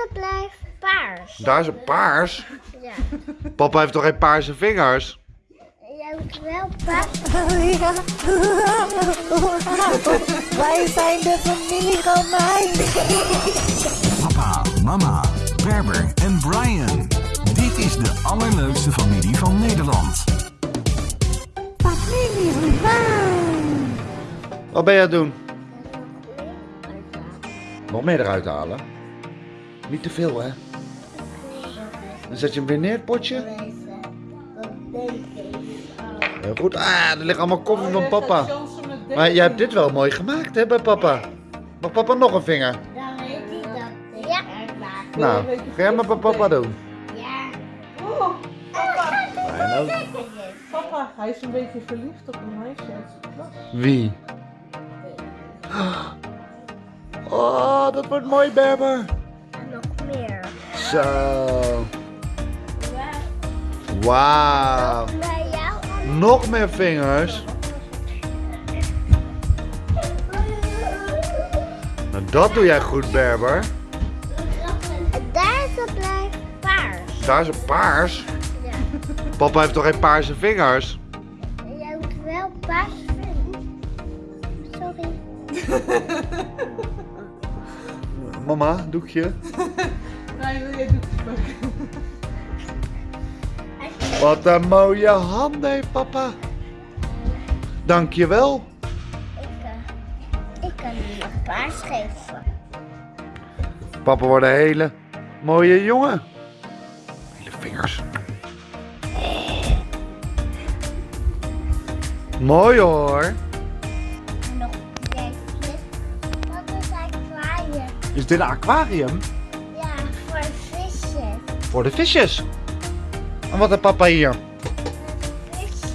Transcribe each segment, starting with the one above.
Deze blijft paars. Daar is een paars. Ja. Papa heeft toch geen paarse vingers? Jij moet wel paars. Wij zijn de familie Romein. Papa, mama, Berber en Brian. Dit is de allerleukste familie van Nederland. Familie Romein. Wat ben je aan het doen? Nog meer eruit halen? Niet te veel, hè? Dan zet je hem weer neer, het potje. Heel goed. Ah, er ligt allemaal koffie van papa. Maar jij hebt dit wel mooi gemaakt, hè, bij papa? Mag papa nog een vinger? Dan weet hij dat. Ja. Nou, ga jij maar bij papa doen. Ja. Oh, ook. papa, hij is een beetje verliefd op een meisje uit zijn klas. Wie? Oh, dat wordt mooi, Berber. En nog meer. Zo. Wauw. Nog meer vingers. Nou, dat doe jij goed, Berber. Deze blijft paars. Daar is een paars. Ja. Papa heeft toch geen paarse vingers? Jij moet wel paars vinden. Sorry. Mama, doekje. Wil? Wat een mooie handen heeft papa. Dankjewel. Ik, ik kan je nog paars geven. Papa wordt een hele mooie jongen. Hele vingers. Mooi hoor. En nog. Wat is aquarium? Is dit een aquarium? Voor de visjes. En wat heeft papa hier? Visjes.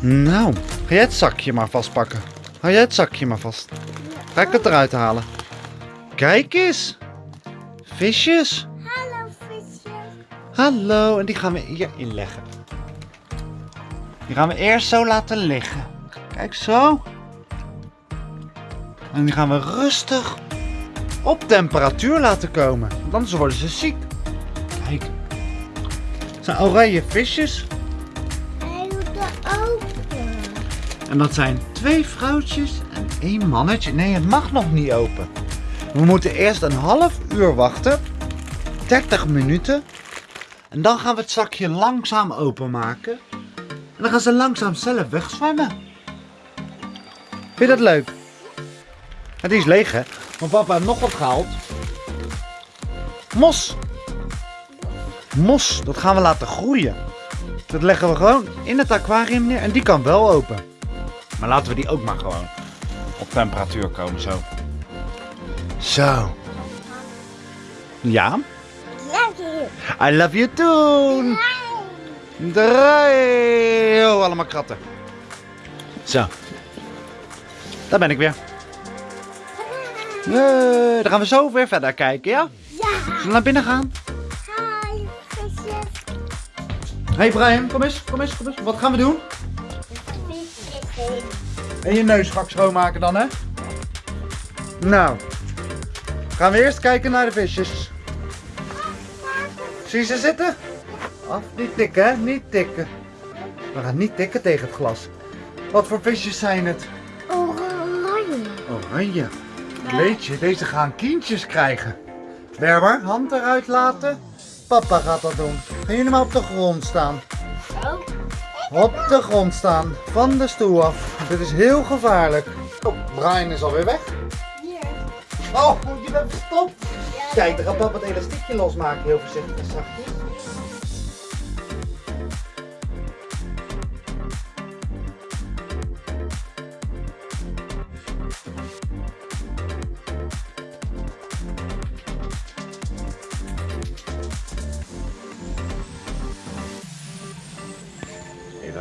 Nou, ga jij het zakje maar vastpakken. Hou jij het zakje maar vast. Ga ik het eruit halen. Kijk eens. Visjes. Hallo visjes. Hallo, en die gaan we hierin leggen. Die gaan we eerst zo laten liggen. Kijk zo. En die gaan we rustig op temperatuur laten komen. Want anders worden ze ziek. Zijn oranje visjes. Hij doet er open. En dat zijn twee vrouwtjes en één mannetje. Nee, het mag nog niet open. We moeten eerst een half uur wachten. 30 minuten. En dan gaan we het zakje langzaam openmaken. En dan gaan ze langzaam zelf wegzwemmen. Vind je dat leuk? Het is leeg hè? Want papa heeft nog wat gehaald. Mos. Mos, dat gaan we laten groeien. Dat leggen we gewoon in het aquarium neer en die kan wel open. Maar laten we die ook maar gewoon op temperatuur komen zo. Zo. Ja? I love you too. Draai. Oh, allemaal kratten. Zo. Daar ben ik weer. Nee, dan gaan we zo weer verder kijken, ja? Ja. Zullen we naar binnen gaan? Hey Brian, kom eens, kom eens, kom eens. Wat gaan we doen? En je neus straks schoonmaken dan, hè? Nou. Gaan we eerst kijken naar de visjes. Zie je ze zitten? Af, niet tikken, hè? Niet tikken. We gaan niet tikken tegen het glas. Wat voor visjes zijn het? Oranje. Oranje. Kleedje, deze gaan kindjes krijgen. Berber, hand eruit laten. Papa gaat dat doen. Gaan jullie maar op de grond staan. Op de grond staan, van de stoel af. Dit is heel gevaarlijk. Oh, Brian is alweer weg. Hier. Oh, je bent verstopt. Kijk, dan gaat papa het elastiekje losmaken, heel voorzichtig en zachtjes.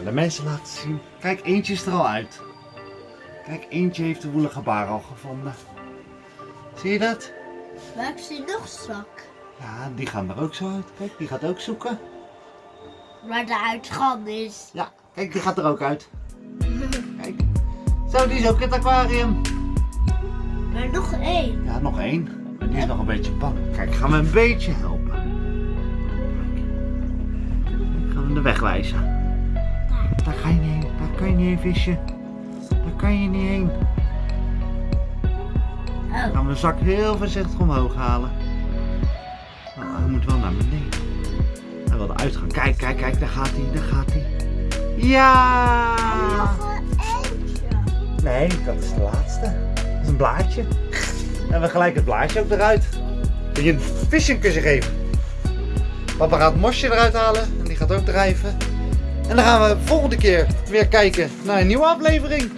De mensen laten zien. Kijk, eentje is er al uit. Kijk, eentje heeft de woelige baar al gevonden. Zie je dat? Maak ze nog zwak. Ja, die gaan er ook zo uit. Kijk, die gaat ook zoeken. Maar de uitgang is. Ja, kijk, die gaat er ook uit. Kijk. Zo, die is ook in het aquarium. Maar nog één. Ja, nog één. En die Die is nog een beetje bang. Kijk, gaan we een beetje helpen. Kijk, gaan we de weg wijzen. Kan je niet heen vissen. Daar kan je niet heen. Dan gaan we de zak heel voorzichtig omhoog halen. Nou, hij moet wel naar beneden. Hij wilde uitgaan. Kijk, kijk, kijk. Daar gaat hij. Daar gaat hij. Ja! Nee, dat is de laatste. Dat is een blaadje. En we gelijk het blaadje ook eruit. Wil je een vis een kusje geven? Papa gaat het mosje eruit halen. En die gaat ook drijven. En dan gaan we volgende keer weer kijken naar een nieuwe aflevering.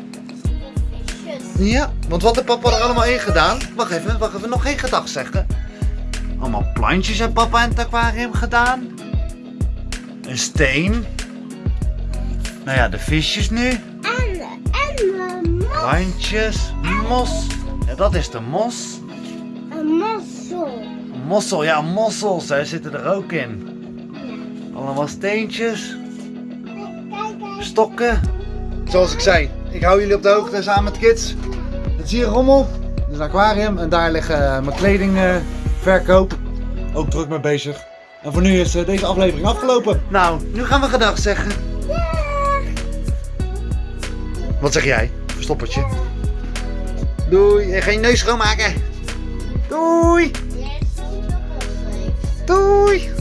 Ja, want wat heeft papa er allemaal in gedaan? Wacht even, wacht even, nog geen gedag zeggen. Allemaal plantjes heeft papa in het aquarium gedaan. Een steen. Nou ja, de visjes nu. En, en mos. Plantjes, mos. Ja, dat is de mos. Een mossel. Mossel, ja, mossels, daar zitten er ook in. Allemaal steentjes. Stokken. Zoals ik zei, ik hou jullie op de hoogte samen met kids. Dat zie je rommel. Dat is een aquarium en daar liggen eh, mijn kledingverkoop. ook druk mee bezig. En voor nu is eh, deze aflevering afgelopen. Nou, nu gaan we gedag zeggen. Wat zeg jij? Verstoppertje. Doei, en geen neus schoonmaken. Doei, doei.